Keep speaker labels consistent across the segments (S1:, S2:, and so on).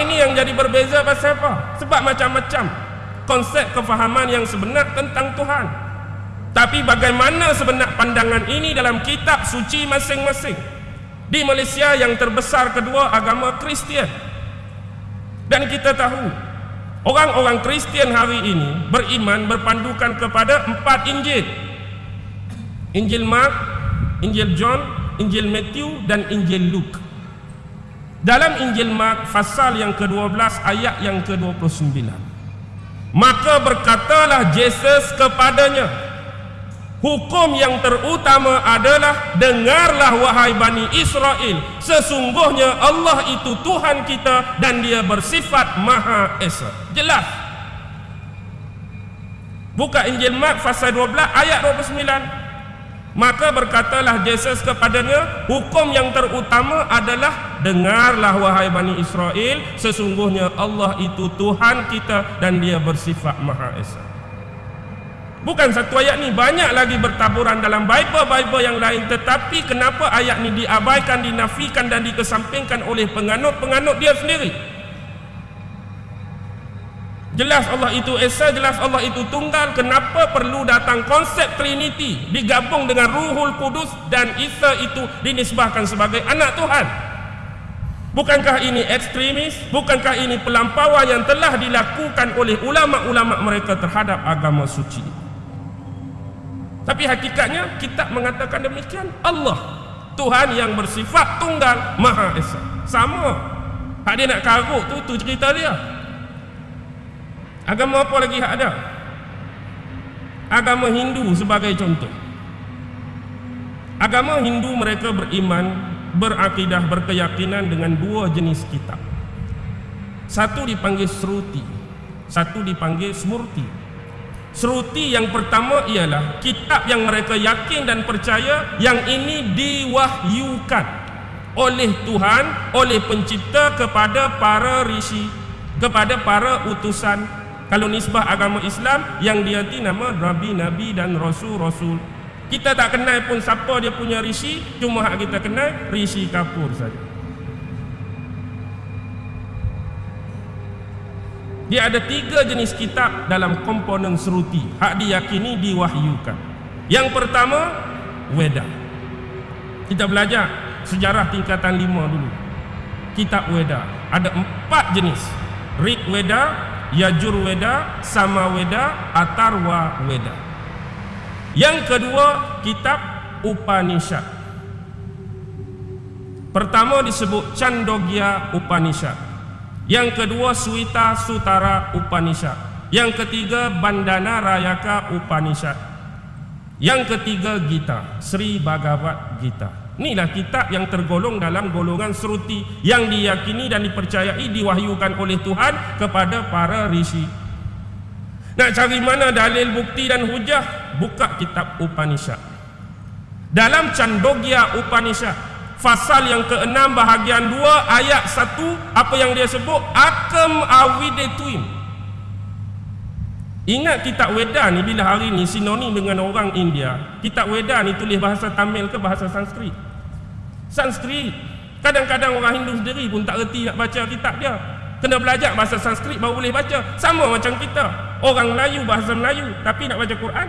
S1: Ini yang jadi berbeza pasal apa? Sebab macam-macam konsep kefahaman yang sebenar tentang Tuhan. Tapi bagaimana sebenar pandangan ini dalam kitab suci masing-masing? Di Malaysia yang terbesar kedua agama Kristian. Dan kita tahu orang-orang Kristian hari ini beriman berpandukan kepada empat Injil. Injil Mark, Injil John, Injil Matthew dan Injil Luke. Dalam Injil Mark pasal yang ke-12 ayat yang ke-29. Maka berkatalah Yesus kepadanya, Hukum yang terutama adalah dengarlah wahai Bani Israel sesungguhnya Allah itu Tuhan kita dan dia bersifat Maha Esa. Jelas. Buka Injil Mark pasal 12 ayat 29. Maka berkatalah Yesus kepadanya, hukum yang terutama adalah dengarlah wahai Bani Israel, sesungguhnya Allah itu Tuhan kita dan dia bersifat Maha Esa. Bukan satu ayat ni, banyak lagi bertaburan dalam Bible-Bible yang lain tetapi kenapa ayat ni diabaikan, dinafikan dan dikesampingkan oleh penganut-penganut dia sendiri? Jelas Allah itu Esa, jelas Allah itu Tunggal. Kenapa perlu datang konsep Trinity digabung dengan Ruhul Kudus dan Isa itu dinisbahkan sebagai anak Tuhan? Bukankah ini ekstremis? Bukankah ini pelampauan yang telah dilakukan oleh ulama-ulama mereka terhadap agama suci? Tapi hakikatnya kita mengatakan demikian. Allah Tuhan yang bersifat tunggal Maha Esa. Sama. Hak dia nak karut tu tu cerita dia. Agama apa lagi hak ada? Agama Hindu sebagai contoh. Agama Hindu mereka beriman, berakidah, berkeyakinan dengan dua jenis kitab. Satu dipanggil Sruti, satu dipanggil Smurti. Sruti yang pertama ialah kitab yang mereka yakin dan percaya yang ini diwahyukan oleh Tuhan, oleh pencipta kepada para rishi, kepada para utusan kalau nisbah agama Islam yang dia ti nama Nabi Nabi dan Rasul Rasul. Kita tak kenal pun siapa dia punya rishi, cuma hak kita kenal rishi Kapur saja. Dia ada tiga jenis kitab dalam komponen seruti. Hak diyakini diwahyukan. Yang pertama Weda. Kita belajar sejarah tingkatan lima dulu. Kitab Weda. Ada empat jenis. Rik Weda Yajur Weda, Sama Weda, Atarwa Weda. Yang kedua, kitab Upanishad. Pertama disebut Chandogya Upanishad. Yang kedua Suita Sutara Upanishad. Yang ketiga Bandana Rayaka Upanishad. Yang ketiga Gita, Sri Bhagavad Gita. Inilah kitab yang tergolong dalam golongan seruti yang diyakini dan dipercayai diwahyukan oleh Tuhan kepada para rishi. Nak cari mana dalil bukti dan hujah? Buka kitab Upanishad. Dalam Chandogya Upanishad, fasal yang ke-6 bahagian 2 ayat 1, apa yang dia sebut? Akam awidetuim. Ingat kitab Weda ni bila hari ni sinonim dengan orang India. Kitab Weda ni tulis bahasa Tamil ke bahasa Sanskrit? Sanskrit. Kadang-kadang orang Hindu sendiri pun tak reti nak baca kitab dia. Kena belajar bahasa Sanskrit baru boleh baca. Sama macam kita. Orang Melayu bahasa Melayu tapi nak baca Quran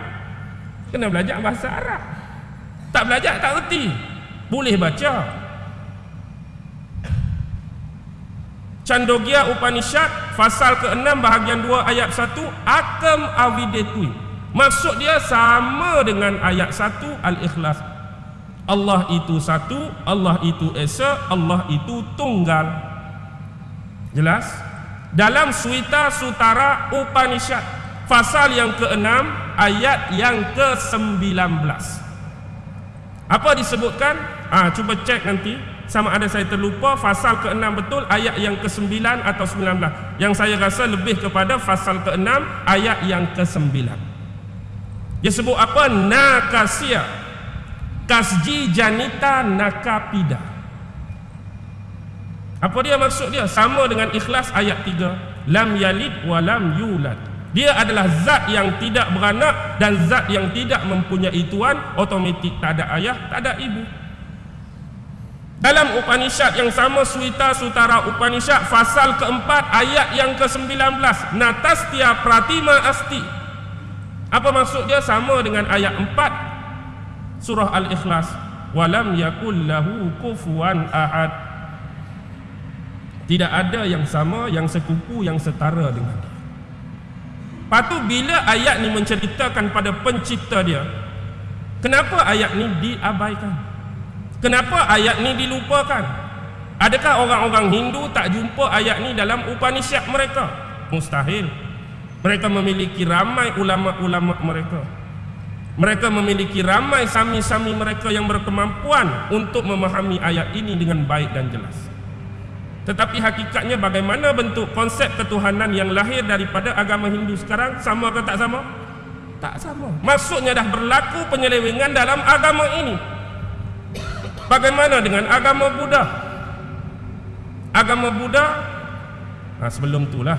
S1: kena belajar bahasa Arab. Tak belajar tak reti. Boleh baca. Chandogya Upanishad pasal ke-6 bahagian 2 ayat 1 akam avidetui. Maksud dia sama dengan ayat 1 Al-Ikhlas Allah itu satu, Allah itu esa, Allah itu tunggal. Jelas? Dalam Suita Sutara Upanishad, pasal yang ke-6, ayat yang ke-19. Apa disebutkan? Ah, cuba cek nanti sama ada saya terlupa pasal ke-6 betul ayat yang ke-9 atau 19. Yang saya rasa lebih kepada pasal ke-6 ayat yang ke-9. Dia sebut apa? Nakasiyah kasji janita nakapida. Apa dia maksud dia? Sama dengan ikhlas ayat 3 lam yalid wa lam yulad. Dia adalah zat yang tidak beranak dan zat yang tidak mempunyai tuan. Otomatik tak ada ayah tak ada ibu dalam Upanishad yang sama Suita Sutara Upanishad Fasal keempat ayat yang ke-19 Natastia Pratima Asti. Apa maksud dia? Sama dengan ayat 4 Surah Al-Ikhlas. Walam yakul lahu kufuan ahad. Tidak ada yang sama, yang sekupu, yang setara dengan dia. Lepas tu bila ayat ni menceritakan pada pencipta dia Kenapa ayat ni diabaikan? Kenapa ayat ni dilupakan? Adakah orang-orang Hindu tak jumpa ayat ni dalam Upanishad mereka? Mustahil. Mereka memiliki ramai ulama-ulama mereka. Mereka memiliki ramai sami-sami mereka yang berkemampuan untuk memahami ayat ini dengan baik dan jelas. Tetapi hakikatnya bagaimana bentuk konsep ketuhanan yang lahir daripada agama Hindu sekarang sama atau tak sama? Tak sama. Maksudnya dah berlaku penyelewengan dalam agama ini. Bagaimana dengan agama Buddha? Agama Buddha ha, Sebelum itulah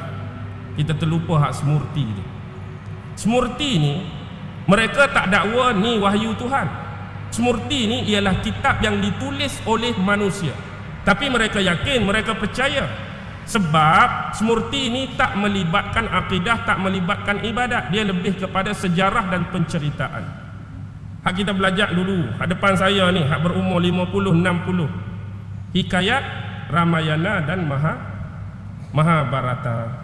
S1: Kita terlupa hak semurti ni Semurti ni Mereka tak dakwa ni wahyu Tuhan. Semurti ni ialah kitab yang ditulis oleh manusia. Tapi mereka yakin, mereka percaya. Sebab semurti ini tak melibatkan akidah, tak melibatkan ibadat. Dia lebih kepada sejarah dan penceritaan Hak kita belajar dulu. Hak depan saya ni Hak berumur 50, 60 Hikayat Ramayana dan Maha Mahabharata.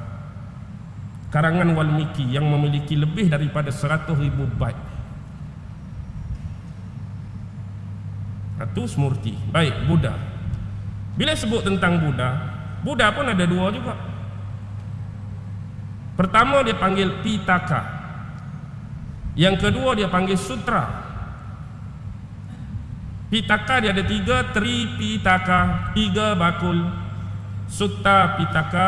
S1: Karangan Walmiki Yang memiliki lebih daripada 100 ribu bait Itu Smurti Baik, Buddha. Bila sebut tentang Buddha Buddha pun ada dua juga. Pertama dia panggil Pitaka. Yang kedua dia panggil Sutra Pitaka dia ada tiga Tri Pitaka Tiga bakul. Sutta Pitaka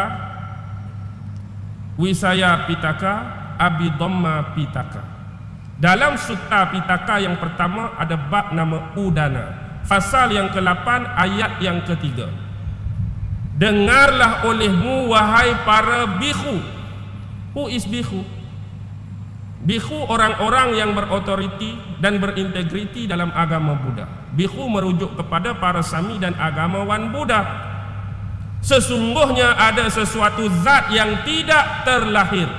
S1: Wisaya Pitaka Abidhamma Pitaka. Dalam Sutta Pitaka yang pertama Ada bab nama Udana. Fasal yang ke-8 ayat yang ketiga. Dengarlah olehmu wahai para bihu Who is bihu? Bihu orang-orang yang berotoriti dan berintegriti dalam agama Buddha. Bihu merujuk kepada para sami dan agamawan Buddha. Sesungguhnya ada sesuatu zat yang tidak terlahir.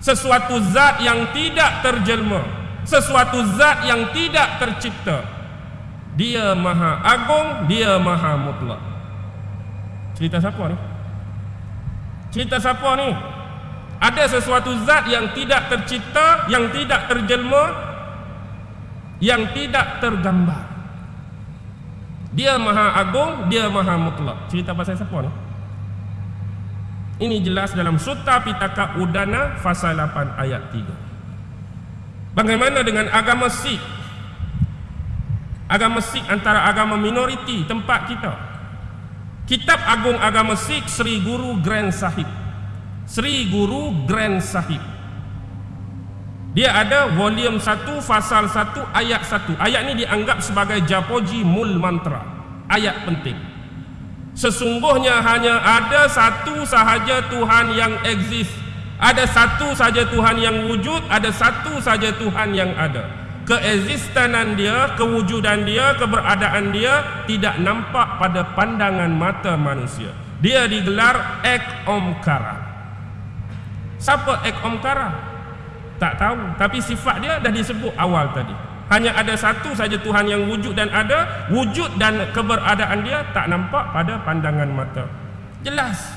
S1: Sesuatu zat yang tidak terjelma. Sesuatu zat yang tidak tercipta. Dia maha agung, dia maha mutlak. Cerita siapa ni? Cerita siapa ni? Ada sesuatu zat yang tidak tercipta yang tidak terjelma yang tidak tergambar. Dia maha agung dia maha mutlak. Cerita pasal siapa ni? Ini jelas dalam Sutta Pitaka Udana Fasal 8 ayat 3 Bagaimana dengan agama Sikh? Agama Sikh antara agama minoriti tempat kita? Kitab Agung Agama Sikh Sri Guru Grand Sahib Sri Guru Grand Sahib. Dia ada volume 1 fasal 1 ayat 1 ayat ini dianggap sebagai Japoji Mul Mantra. Ayat penting. Sesungguhnya hanya ada satu sahaja Tuhan yang eksis ada satu saja Tuhan yang wujud ada satu saja Tuhan yang ada. Keeksistenan dia kewujudan dia keberadaan dia tidak nampak pada pandangan mata manusia. Dia digelar Ek Omkara Siapa Ek Omkara? Tak tahu. Tapi sifat dia dah disebut awal tadi. Hanya ada satu saja Tuhan yang wujud dan ada. Wujud dan keberadaan dia tak nampak pada pandangan mata. Jelas.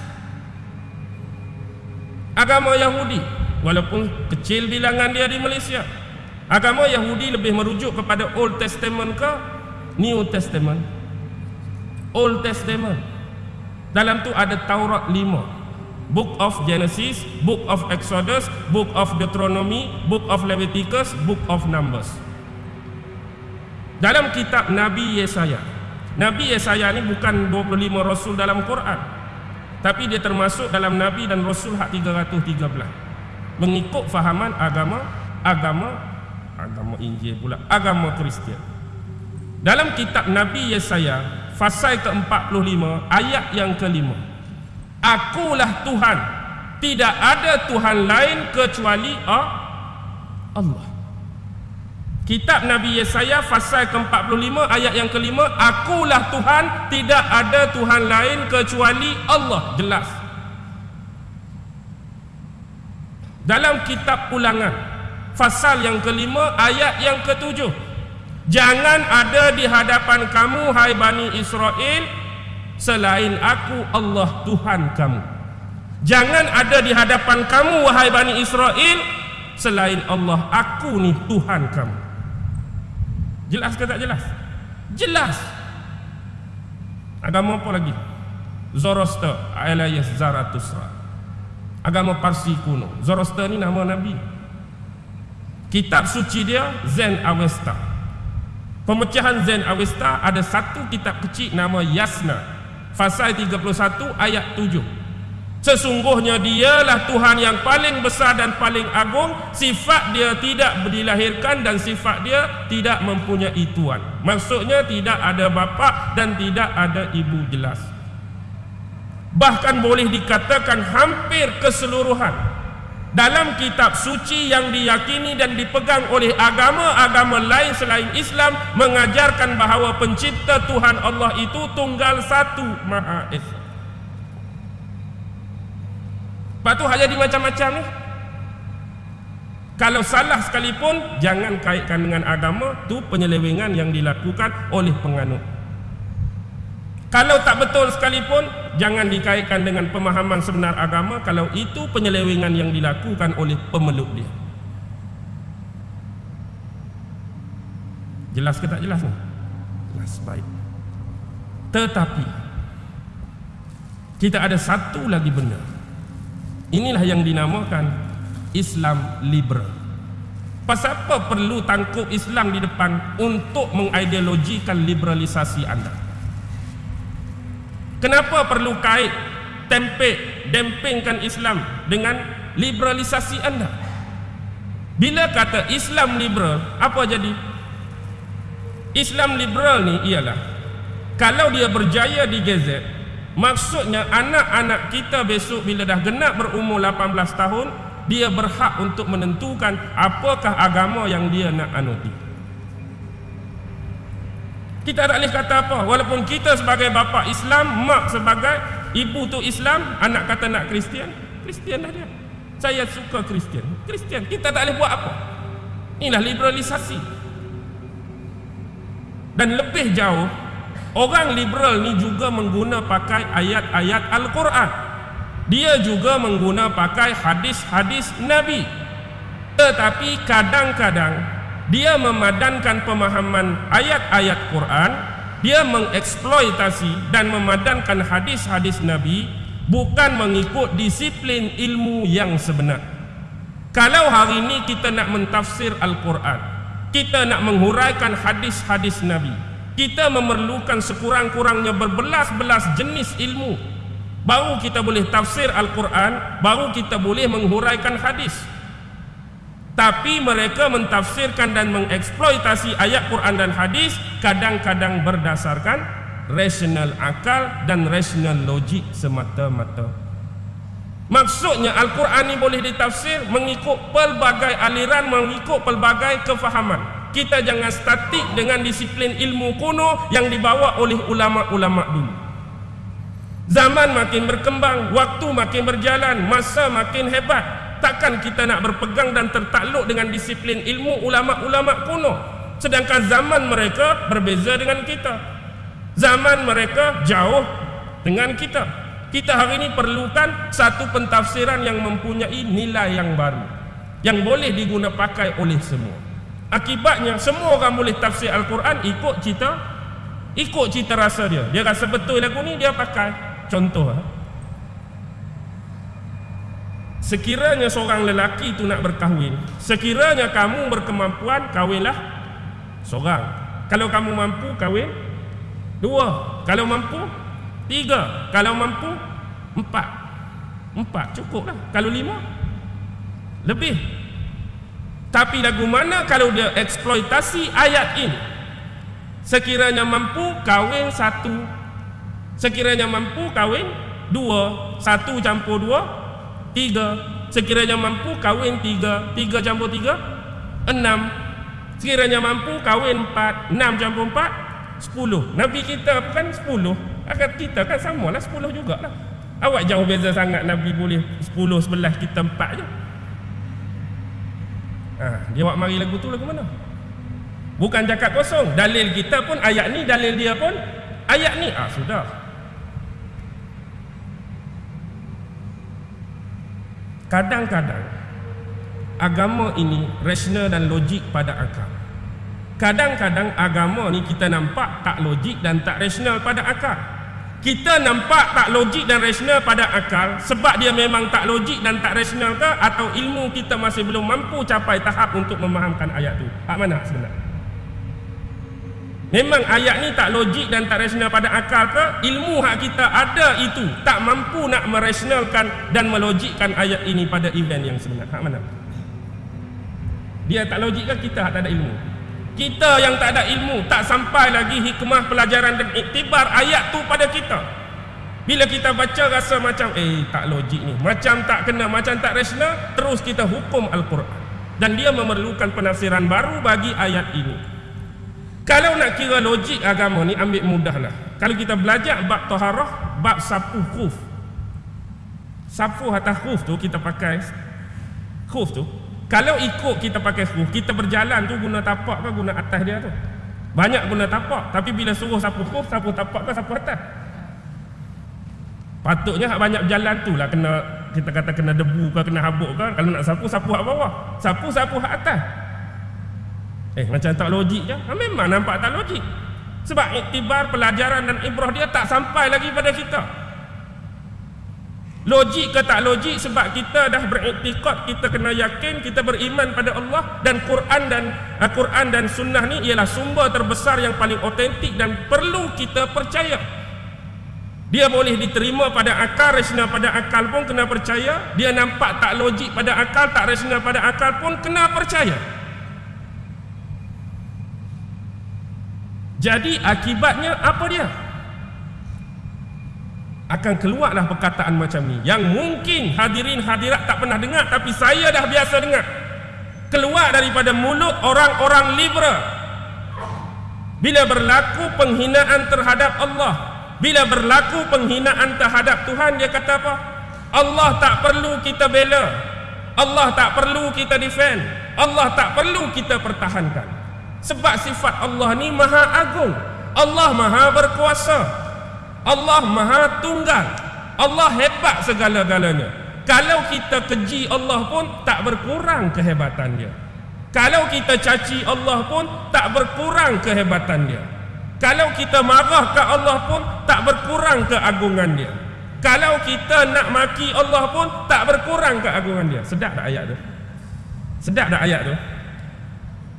S1: Agama Yahudi Walaupun kecil bilangan dia di Malaysia Agama Yahudi lebih merujuk kepada Old Testament ke New Testament? Old Testament. Dalam tu ada Taurat 5 Book of Genesis, Book of Exodus, Book of Deuteronomy, Book of Leviticus, Book of Numbers. Dalam kitab Nabi Yesaya. Nabi Yesaya ni bukan 25 rasul dalam Quran. Tapi dia termasuk dalam Nabi dan Rasul hak 313. Mengikut fahaman agama agama agama Injil pula, agama Kristian. Dalam kitab Nabi Yesaya, fasal ke-45, ayat yang kelima. Akulah Tuhan. Tidak ada Tuhan lain kecuali Allah. Kitab Nabi Yesaya pasal ke-45 ayat yang kelima Akulah Tuhan tidak ada Tuhan lain kecuali Allah. Jelas. Dalam kitab ulangan Fasal yang kelima ayat yang ketujuh Jangan ada di hadapan kamu hai Bani Israel Selain aku Allah Tuhan kamu Jangan ada di hadapan kamu wahai Bani Israel Selain Allah aku ni Tuhan kamu Jelas ke tak jelas? Jelas. Agama apa lagi? Zoroaster alias Zarathustra. Agama Parsi kuno. Zoroaster ni nama Nabi. Kitab suci dia Zen Avesta. Pemecahan Zen Avesta ada satu kitab kecil nama Yasna. Fasal 31 ayat 7. Sesungguhnya dialah Tuhan yang paling besar dan paling agung. Sifat dia tidak dilahirkan dan sifat dia tidak mempunyai tuan. Maksudnya tidak ada bapa dan tidak ada ibu jelas. Bahkan boleh dikatakan hampir keseluruhan Dalam kitab suci yang diyakini dan dipegang oleh agama-agama lain selain Islam Mengajarkan bahawa pencipta Tuhan Allah itu tunggal satu Maha Esa Lepas tu hak jadi macam-macam ni. Kalau salah sekalipun, jangan kaitkan dengan agama, tu penyelewengan yang dilakukan oleh penganut. Kalau tak betul sekalipun, jangan dikaitkan dengan pemahaman sebenar agama, kalau itu penyelewengan yang dilakukan oleh pemeluk dia. Jelas ke tak jelas ni? Jelas, baik. Tetapi, kita ada satu lagi benda Inilah yang dinamakan Islam liberal. Pasal apa perlu tangkup Islam di depan untuk mengideologikan liberalisasi anda? Kenapa perlu kait tempe dempingkan Islam dengan liberalisasi anda? Bila kata Islam liberal, apa jadi? Islam liberal ni ialah kalau dia berjaya di gazet Maksudnya anak-anak kita besok bila dah genap berumur 18 tahun Dia berhak untuk menentukan apakah agama yang dia nak anuti Kita tak boleh kata apa. Walaupun kita sebagai bapa Islam Mak sebagai ibu tu Islam Anak kata nak Kristian Kristian lah dia. Saya suka Kristian. Kristian Kita tak boleh buat apa. Inilah liberalisasi. Dan lebih jauh Orang liberal ni juga mengguna pakai ayat-ayat Al-Quran. Dia juga mengguna pakai hadis-hadis Nabi. Tetapi kadang-kadang dia memadankan pemahaman ayat-ayat Quran, dia mengeksploitasi dan memadankan hadis-hadis Nabi bukan mengikut disiplin ilmu yang sebenar. Kalau hari ini kita nak mentafsir Al-Quran, kita nak menghuraikan hadis-hadis Nabi, kita memerlukan sekurang-kurangnya berbelas-belas jenis ilmu baru kita boleh tafsir Al-Quran baru kita boleh menghuraikan hadis tapi mereka mentafsirkan dan mengeksploitasi ayat Quran dan hadis kadang-kadang berdasarkan rasional akal dan rasional logik semata-mata maksudnya Al-Quran ini boleh ditafsir mengikut pelbagai aliran mengikut pelbagai kefahaman kita jangan statik dengan disiplin ilmu kuno yang dibawa oleh ulama-ulama dulu. Zaman makin berkembang, waktu makin berjalan, masa makin hebat. Takkan kita nak berpegang dan tertakluk dengan disiplin ilmu ulama-ulama kuno. Sedangkan zaman mereka berbeza dengan kita. Zaman mereka jauh dengan kita. Kita hari ini perlukan satu pentafsiran yang mempunyai nilai yang baru. Yang boleh digunakan pakai oleh semua. Akibatnya semua orang boleh tafsir Al-Quran ikut cita ikut cita rasa dia. Dia rasa betul lagu ni dia pakai. Contoh ha? Sekiranya seorang lelaki itu nak berkahwin, sekiranya kamu berkemampuan kahwinlah seorang. Kalau kamu mampu kahwin dua, kalau mampu tiga, kalau mampu empat. Empat cukuplah. Kalau lima lebih tapi lagu mana kalau dia eksploitasi ayat ini Sekiranya mampu kahwin satu Sekiranya mampu kahwin dua Satu campur dua Tiga. Sekiranya mampu kahwin tiga. Tiga campur tiga. Enam. Sekiranya mampu kahwin 4 6 campur 4 10 Nabi kita bukan 10 akan kita kan samalah 10 jugalah. Awak jauh beza sangat Nabi boleh 10 11 kita 4 je. Ha, dia awak mari lagu tu lagu mana? Bukan cakap kosong. Dalil kita pun ayat ni dalil dia pun ayat ni. Ah sudah kadang-kadang agama ini rasional dan logik pada akal. Kadang-kadang agama ni kita nampak tak logik dan tak rasional pada akal. Kita nampak tak logik dan rasional pada akal sebab dia memang tak logik dan tak rasional ke atau ilmu kita masih belum mampu capai tahap untuk memahamkan ayat tu? Hak mana sebenarnya Memang ayat ni tak logik dan tak rasional pada akal ke? Ilmu hak kita ada itu tak mampu nak merasionalkan dan melogikkan ayat ini pada event yang sebenar. Hak mana? Dia tak logik ke kita hak tak ada ilmu? Kita yang tak ada ilmu tak sampai lagi hikmah pelajaran dan iktibar ayat tu pada kita. Bila kita baca rasa macam eh tak logik ni, macam tak kena, macam tak rasional, terus kita hukum Al-Quran. Dan dia memerlukan penafsiran baru bagi ayat ini. Kalau nak kira logik agama ni ambil mudahlah. Kalau kita belajar bab taharah, bab sapu khuf. Sapu atas khuf tu kita pakai khuf tu. Kalau ikut kita pakai khuf, kita berjalan tu guna tapak ke guna atas dia tu? Banyak guna tapak, tapi bila suruh sapu khuf, sapu tapak ke sapu atas? Patutnya banyak jalan tu lah kena kita kata kena debu ke kena habuk ke kalau nak sapu sapu hak bawah sapu sapu hak atas Eh macam tak logik je. Ha, Memang nampak tak logik. Sebab iktibar pelajaran dan ibrah dia tak sampai lagi pada kita. Logik ke tak logik sebab kita dah beriktikad Kita kena yakin kita beriman pada Allah Dan Quran dan uh, Quran dan sunnah ni ialah sumber terbesar yang paling otentik Dan perlu kita percaya. Dia boleh diterima pada akal, rasional pada akal pun kena percaya. Dia nampak tak logik pada akal, tak rasional pada akal pun kena percaya Jadi akibatnya apa dia? Akan keluarlah perkataan macam ni. Yang mungkin hadirin hadirat tak pernah dengar Tapi saya dah biasa dengar. Keluar daripada mulut orang-orang liberal. Bila berlaku penghinaan terhadap Allah Bila berlaku penghinaan terhadap Tuhan Dia kata apa? Allah tak perlu kita bela. Allah tak perlu kita defend. Allah tak perlu kita pertahankan sebab sifat Allah ni maha agung. Allah maha berkuasa. Allah maha tunggal. Allah hebat segala-galanya. Kalau kita keji Allah pun tak berkurang kehebatan dia. Kalau kita caci Allah pun tak berkurang kehebatan dia. Kalau kita marah ke Allah pun tak berkurang keagungan dia. Kalau kita nak maki Allah pun tak berkurang keagungan dia. Sedap tak ayat tu? Sedap tak ayat tu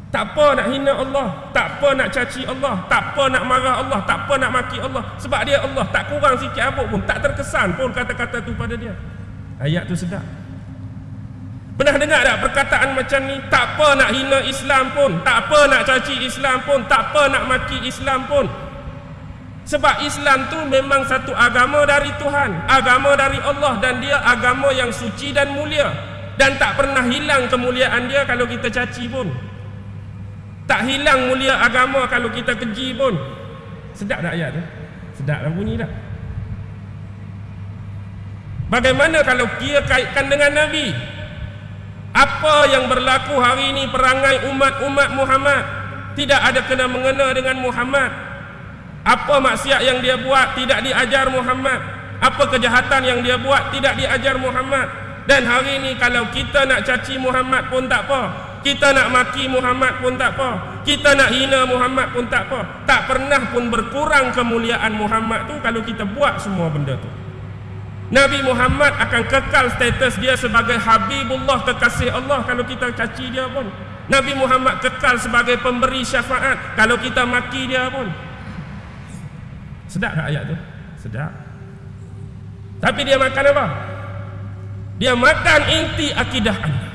S1: tak apa nak hina Allah Tak apa nak caci Allah Tak apa nak marah Allah Tak apa nak maki Allah. Sebab dia Allah Tak kurang sikit apa pun Tak terkesan pun kata-kata tu pada dia. Ayat tu sedap. Pernah dengar tak perkataan macam ni? Tak apa nak hina Islam pun Tak apa nak caci Islam pun Tak apa nak maki Islam pun. Sebab Islam tu memang satu agama dari Tuhan Agama dari Allah Dan dia agama yang suci dan mulia. Dan tak pernah hilang kemuliaan dia Kalau kita caci pun tak hilang mulia agama kalau kita keji pun. Sedap tak ayat tu? Sedap lah bunyi tak? Bagaimana kalau kia kaitkan dengan Nabi? Apa yang berlaku hari ini perangai umat-umat Muhammad tidak ada kena mengena dengan Muhammad. Apa maksiat yang dia buat tidak diajar Muhammad. Apa kejahatan yang dia buat tidak diajar Muhammad. Dan hari ini kalau kita nak caci Muhammad pun tak apa. Kita nak maki Muhammad pun tak apa. Kita nak hina Muhammad pun tak apa. Tak pernah pun berkurang kemuliaan Muhammad tu kalau kita buat semua benda tu. Nabi Muhammad akan kekal status dia sebagai Habibullah kekasih Allah kalau kita caci dia pun. Nabi Muhammad kekal sebagai pemberi syafaat kalau kita maki dia pun. Sedap tak ayat tu? Sedap. Tapi dia makan apa? Dia makan inti akidah anda.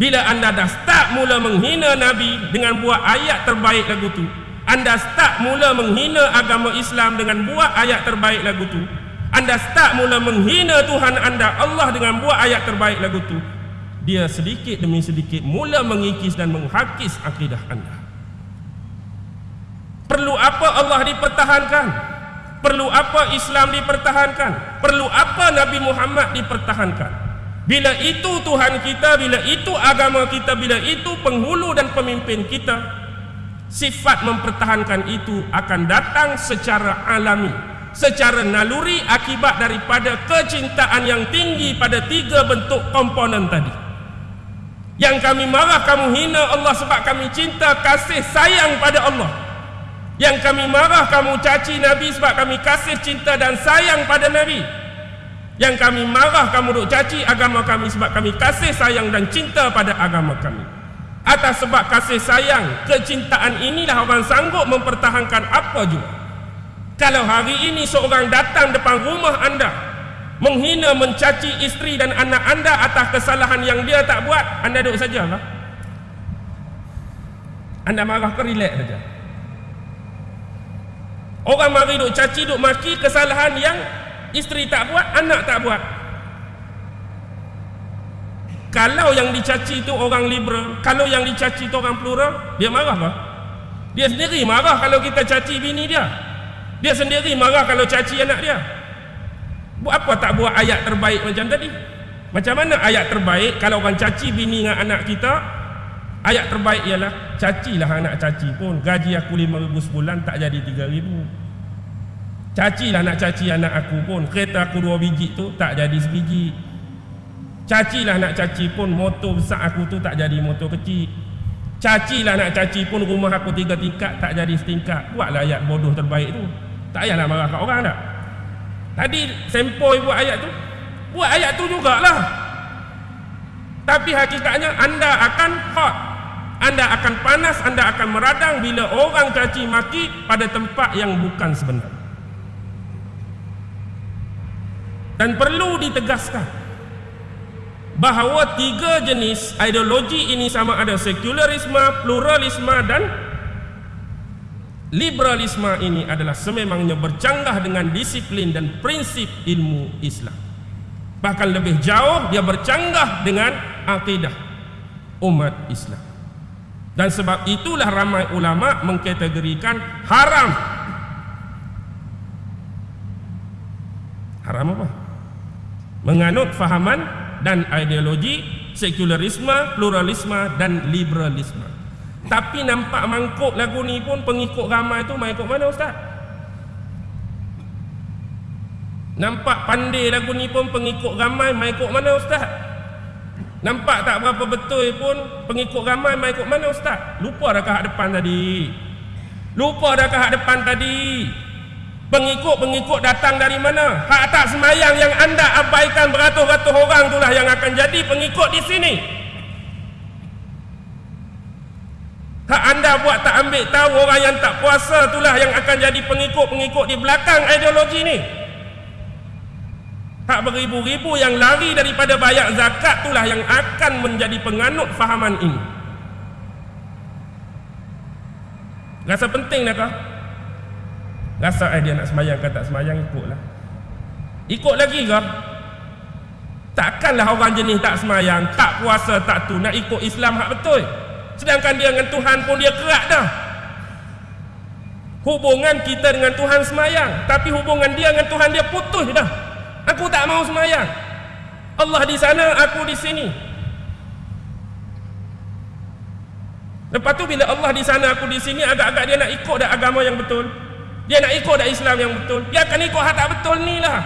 S1: Bila anda dah start mula menghina Nabi dengan buat ayat terbaik lagu tu Anda start mula menghina agama Islam dengan buat ayat terbaik lagu tu Anda start mula menghina Tuhan anda Allah dengan buat ayat terbaik lagu tu dia sedikit demi sedikit mula mengikis dan menghakis akidah anda. Perlu apa Allah dipertahankan? Perlu apa Islam dipertahankan? Perlu apa Nabi Muhammad dipertahankan bila itu Tuhan kita bila itu agama kita bila itu penghulu dan pemimpin kita sifat mempertahankan itu akan datang secara alami secara naluri akibat daripada kecintaan yang tinggi pada tiga bentuk komponen tadi. Yang kami marah kamu hina Allah sebab kami cinta kasih sayang pada Allah. Yang kami marah kamu caci Nabi sebab kami kasih cinta dan sayang pada Nabi yang kami marah kamu duk caci agama kami sebab kami kasih sayang dan cinta pada agama kami. Atas sebab kasih sayang kecintaan inilah orang sanggup mempertahankan apa juga kalau hari ini seorang datang depan rumah anda menghina mencaci isteri dan anak anda atas kesalahan yang dia tak buat anda duduk saja lah. Anda marah ke relax saja. Orang mari duduk caci duduk maki kesalahan yang isteri tak buat anak tak buat kalau yang dicaci itu orang liberal kalau yang dicaci itu orang plural dia marah ke dia sendiri marah kalau kita caci bini dia dia sendiri marah kalau caci anak dia Buat apa tak buat ayat terbaik macam tadi? Macam mana ayat terbaik kalau orang caci bini dengan anak kita? Ayat terbaik ialah cacilah anak caci pun gaji aku 5000 sebulan tak jadi 3000. Cacilah nak caci anak aku pun kereta aku dua biji tu tak jadi sebiji. Cacilah nak caci pun motor besar aku tu tak jadi motor kecil. Cacilah nak caci pun rumah aku tiga tingkat tak jadi setingkat. Buatlah ayat bodoh terbaik tu. Tak payahlah marah kat orang tak? Tadi sempoi buat ayat tu Buat ayat tu jugalah Tapi hakikatnya anda akan hot Anda akan panas, anda akan meradang Bila orang caci maki pada tempat yang bukan sebenar Dan perlu ditegaskan bahawa tiga jenis ideologi ini sama ada sekularisme, pluralisme dan liberalisme ini adalah sememangnya bercanggah dengan disiplin dan prinsip ilmu Islam. Bahkan lebih jauh dia bercanggah dengan akidah umat Islam. Dan sebab itulah ramai ulama mengkategorikan haram. Haram apa? Menganut fahaman dan ideologi sekularisme, pluralisme dan liberalisme. Tapi nampak mangkuk lagu ni pun pengikut ramai tu mai ikut mana ustaz? Nampak pandai lagu ni pun pengikut ramai mai ikut mana ustaz? Nampak tak berapa betul pun pengikut ramai mai ikut mana ustaz? Lupa dah hak depan tadi. Lupa dah hak depan tadi. Pengikut-pengikut datang dari mana? Hak tak semayang yang anda abaikan beratus-ratus orang itulah yang akan jadi pengikut di sini. Hak anda buat tak ambil tahu orang yang tak puasa itulah yang akan jadi pengikut-pengikut di belakang ideologi ni. Hak beribu-ribu yang lari daripada bayar zakat itulah yang akan menjadi penganut fahaman ini. Rasa penting dah kah? Rasa eh dia nak semayang ke tak semayang ikutlah. Ikut lagi kah? Takkanlah orang jenis tak semayang, tak puasa, tak tu nak ikut Islam hak betul. Sedangkan dia dengan Tuhan pun dia kerak dah Hubungan kita dengan Tuhan semayang Tapi hubungan dia dengan Tuhan dia putus dah Aku tak mau semayang Allah di sana, aku di sini Lepas tu bila Allah di sana, aku di sini Agak-agak dia nak ikut dah agama yang betul Dia nak ikut dah Islam yang betul. Dia akan ikut hak tak betul ni lah.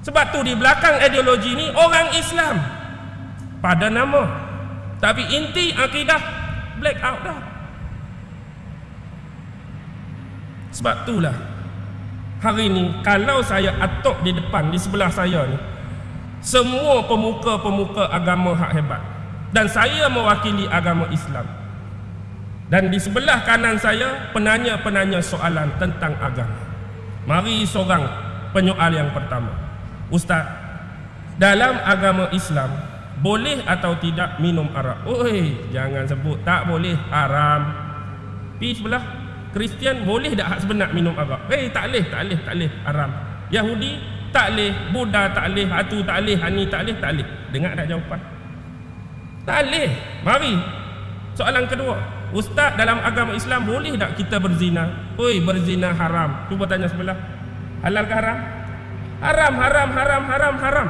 S1: Sebab tu di belakang ideologi ni Orang Islam. Pada nama. Tapi inti akidah black out dah. Sebab itulah hari ini kalau saya atok di depan di sebelah saya ni semua pemuka-pemuka agama hak hebat. Dan saya mewakili agama Islam. Dan di sebelah kanan saya penanya-penanya soalan tentang agama. Mari seorang penyoal yang pertama. Ustaz, dalam agama Islam boleh atau tidak minum arak? Oi jangan sebut tak boleh haram. Pi sebelah Kristian boleh tak hak sebenar minum arak? Eh tak boleh tak boleh tak boleh haram. Yahudi tak boleh Buddha tak boleh hatu tak boleh hani tak boleh tak boleh dengar tak jawapan? Tak boleh mari. Soalan kedua ustaz dalam agama Islam boleh tak kita berzina oi berzina haram cuba tanya sebelah halal ke haram haram haram haram haram haram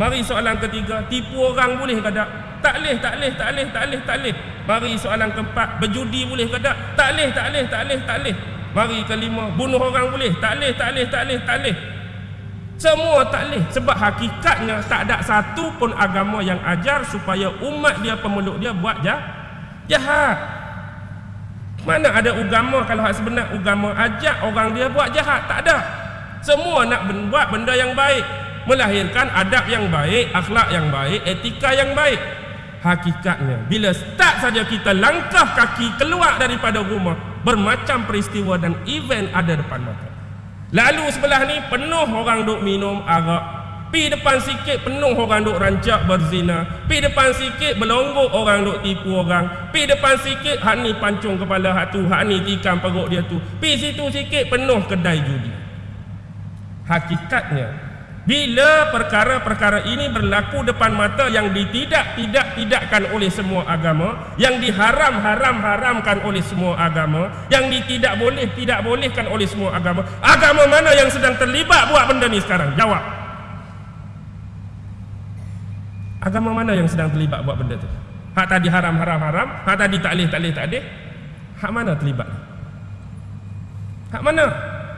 S1: mari soalan ketiga tipu orang boleh ke tak tak boleh tak boleh tak boleh tak boleh tak boleh mari soalan keempat berjudi boleh ke tak tak boleh tak boleh tak boleh tak boleh mari kelima bunuh orang boleh tak boleh tak boleh tak boleh tak boleh semua tak boleh sebab hakikatnya tak ada satu pun agama yang ajar supaya umat dia pemeluk dia buat jah jahat. Mana ada agama kalau hak sebenar agama ajak orang dia buat jahat? Tak ada. Semua nak buat benda yang baik, melahirkan adab yang baik, akhlak yang baik, etika yang baik. Hakikatnya bila start saja kita langkah kaki keluar daripada rumah, bermacam peristiwa dan event ada depan mata. Lalu sebelah ni penuh orang duk minum arak. Pi depan sikit penuh orang duk rancak berzina. Pi depan sikit berlonggok orang duk tipu orang. Pi depan sikit hak ni pancung kepala hak tu, hak ni tikam perut dia tu. Pi situ sikit penuh kedai judi. Hakikatnya bila perkara-perkara ini berlaku depan mata yang ditidak-tidak-tidakkan oleh semua agama, yang diharam-haram-haramkan oleh semua agama, yang ditidak boleh tidak bolehkan oleh semua agama, agama mana yang sedang terlibat buat benda ni sekarang? Jawab. Agama mana yang sedang terlibat buat benda tu? Hak tadi haram-haram-haram, hak tadi tak boleh tak boleh tak boleh. Hak mana terlibat? Hak mana?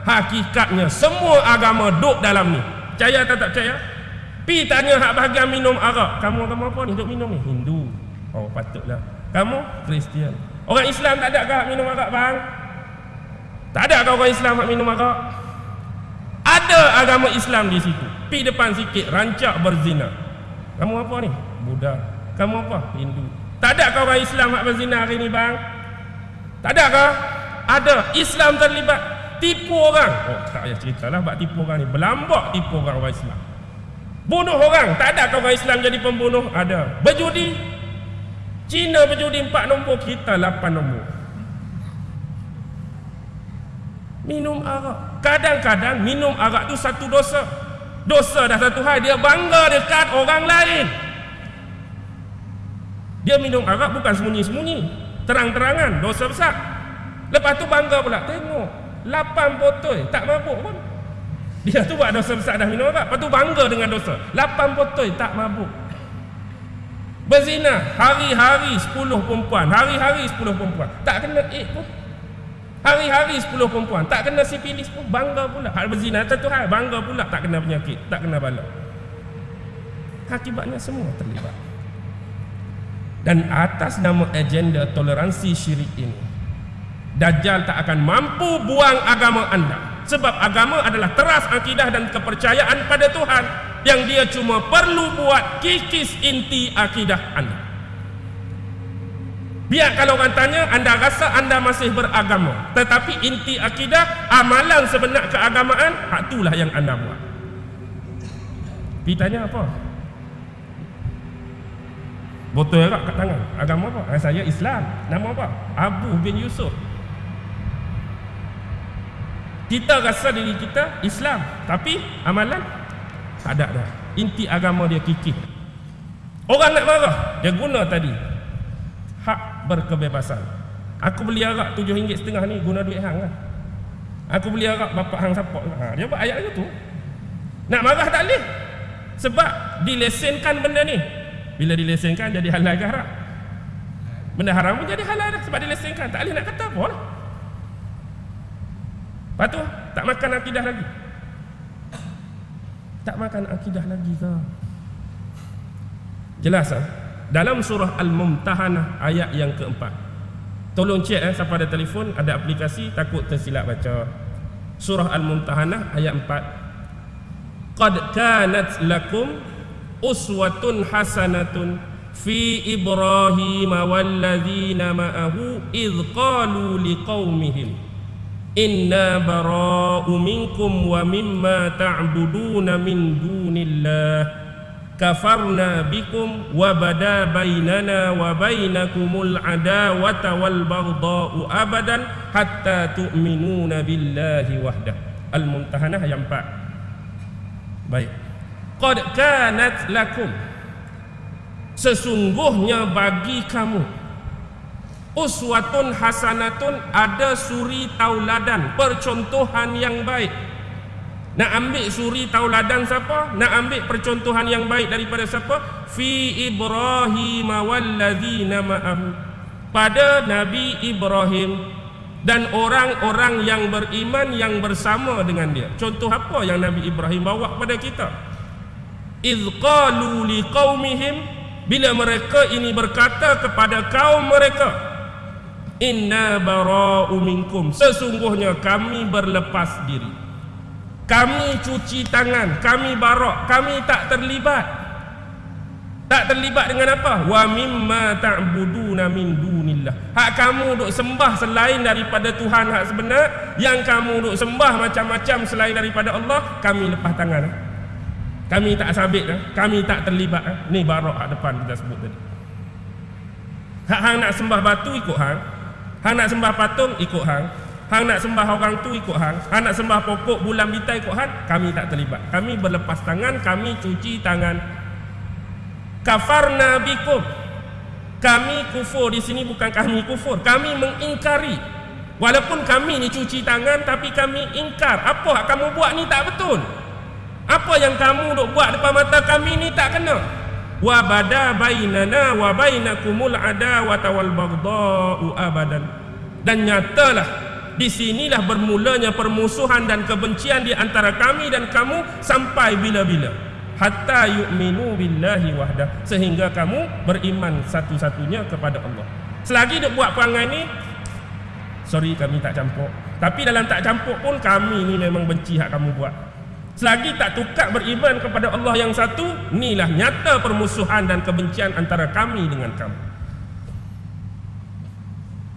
S1: Hakikatnya semua agama duduk dalam ni. Percaya atau tak percaya? Pi tanya hak bahagian minum arak. Kamu agama apa ni? Duk minum ni? Hindu. Oh patutlah. Kamu? Kristian. Orang Islam tak ada ke hak minum arak bang? Tak ada ke orang Islam hak minum arak? Ada agama Islam di situ. Pi depan sikit rancak berzina. Kamu apa ni? Buddha. Kamu apa? Hindu. Tak ada ke orang Islam hak berzina hari ni bang? Tak ada ke? Ada. Islam terlibat tipu orang oh tak payah ceritalah buat tipu orang ni berlambak tipu orang orang Islam bunuh orang tak ada kau orang Islam jadi pembunuh ada berjudi Cina berjudi empat nombor kita lapan nombor minum arak kadang-kadang minum arak tu satu dosa dosa dah satu hal dia bangga dekat orang lain. Dia minum arak bukan sembunyi-sembunyi. Terang-terangan dosa besar. Lepas tu bangga pula tengok Lapan botol tak mabuk pun. Dia tu buat dosa besar dah minum arak. Lepas tu bangga dengan dosa. Lapan botol tak mabuk. Berzina hari-hari sepuluh perempuan hari-hari sepuluh perempuan. Tak kena eh pun hari-hari sepuluh perempuan. Tak kena sipilis pun bangga pula. Hal berzina satu hal bangga pula tak kena penyakit tak kena bala akibatnya semua terlibat. Dan atas nama agenda toleransi syirik ini Dajjal tak akan mampu buang agama anda. Sebab agama adalah teras akidah dan kepercayaan pada Tuhan yang dia cuma perlu buat kikis inti akidah anda biar kalau orang tanya anda rasa anda masih beragama. Tetapi inti akidah amalan sebenar keagamaan itulah yang anda buat. Pergi tanya apa? Botol erat kat tangan. Agama apa? Saya Islam. Nama apa? Abu bin Yusuf. Kita rasa diri kita Islam. Tapi amalan tak ada dah. Inti agama dia kikih orang nak marah dia guna tadi. hak berkebebasan. Aku beli arak tujuh ringgit setengah ni guna duit hang lah. Aku beli arak bapak hang support. Ha, dia buat ayat tu. Nak marah tak boleh. Sebab dilesenkan benda ni. Bila dilesenkan jadi halal ke haram? Benda haram pun jadi halal dah sebab dilesenkan tak boleh nak kata apa lah. Lepas tu tak makan akidah lagi. Tak makan akidah lagi ke? Jelas ah. Dalam surah Al-Mumtahanah ayat yang keempat. Tolong cek eh siapa ada telefon, ada aplikasi takut tersilap baca. Surah Al-Mumtahanah ayat 4. Qad kanat lakum uswatun hasanatun fi Ibrahim wal ladzina ma'ahu idh qalu liqaumihim Inna bara'u minkum wa mimma ta'buduna min dunillah Kafarna bikum wa bada bainana wa bainakumul adawata wal baghda'u abadan Hatta tu'minuna billahi wahdah. Al-Mumtahanah ayat 4 Baik. Qad kanat lakum. Sesungguhnya bagi kamu uswatun hasanatun ada suri tauladan percontohan yang baik nak ambil suri tauladan siapa? Nak ambil percontohan yang baik daripada siapa? Fi ibrahim walladzina ma'ahu. Pada nabi ibrahim dan orang-orang yang beriman yang bersama dengan dia. Contoh apa yang nabi ibrahim bawa kepada kita? Iz qalu liqaumihim bila mereka ini berkata kepada kaum mereka inna bara'u minkum. Sesungguhnya kami berlepas diri kami cuci tangan kami barak kami tak terlibat. Tak terlibat dengan apa? Wa mimma ta'buduna min dunillah. Hak kamu duk sembah selain daripada Tuhan hak sebenar yang kamu duk sembah macam-macam selain daripada Allah kami lepas tangan kami tak sabit eh? kami tak terlibat eh? ni barak hak depan kita sebut tadi. Hak hang nak sembah batu ikut hang. Hang nak sembah patung ikut hang hang nak sembah orang tu ikut hang. Hang nak sembah pokok bulan bintang ikut hang kami tak terlibat. Kami berlepas tangan kami cuci tangan. Kafarna bikum. Kami kufur di sini bukan kami kufur. Kami mengingkari. Walaupun kami ni cuci tangan tapi kami ingkar. Apa yang kamu buat ni tak betul. Apa yang kamu duk buat depan mata kami ni tak kena. Wa bada bainana wa bainakumul adawata wal baghdha'u abadan. Dan nyatalah di sinilah bermulanya permusuhan dan kebencian di antara kami dan kamu sampai bila-bila. Hatta yu'minu billahi wahda sehingga kamu beriman satu-satunya kepada Allah. Selagi duk buat perangai ni sorry kami tak campur. Tapi dalam tak campur pun kami ni memang benci hak kamu buat. Selagi tak tukar beriman kepada Allah yang satu, inilah nyata permusuhan dan kebencian antara kami dengan kamu.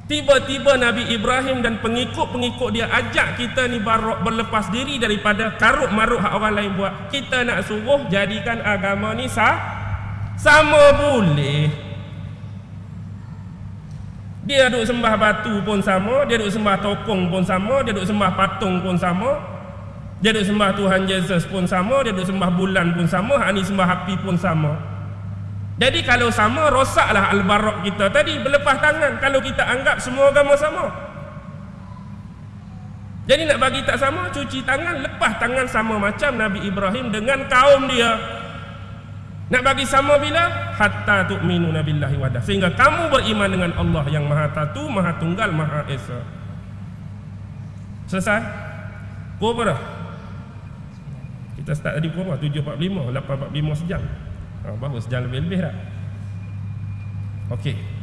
S1: Tiba-tiba Nabi Ibrahim dan pengikut-pengikut dia ajak kita ni berlepas diri daripada karut marut hak orang lain buat. Kita nak suruh jadikan agama ni sah, sama boleh. Dia duk sembah batu pun sama, dia duk sembah tokong pun sama, dia duk sembah patung pun sama, dia duk sembah Tuhan Yesus pun sama, dia duk sembah bulan pun sama, hak ni sembah api pun sama. Jadi kalau sama, rosaklah al-barak kita tadi berlepas tangan kalau kita anggap semua agama sama. Jadi nak bagi tak sama, cuci tangan, lepas tangan sama macam Nabi Ibrahim dengan kaum dia. Nak bagi sama bila? Hatta tu'minu nabillahi wadah. Sehingga kamu beriman dengan Allah yang maha tatu, maha tunggal, maha esa. Selesai? Kau apa dah? Kita start tadi berapa? 7.45, 8.45 sejam. Ha, bagus, sejam lebih-lebih dah. Okey.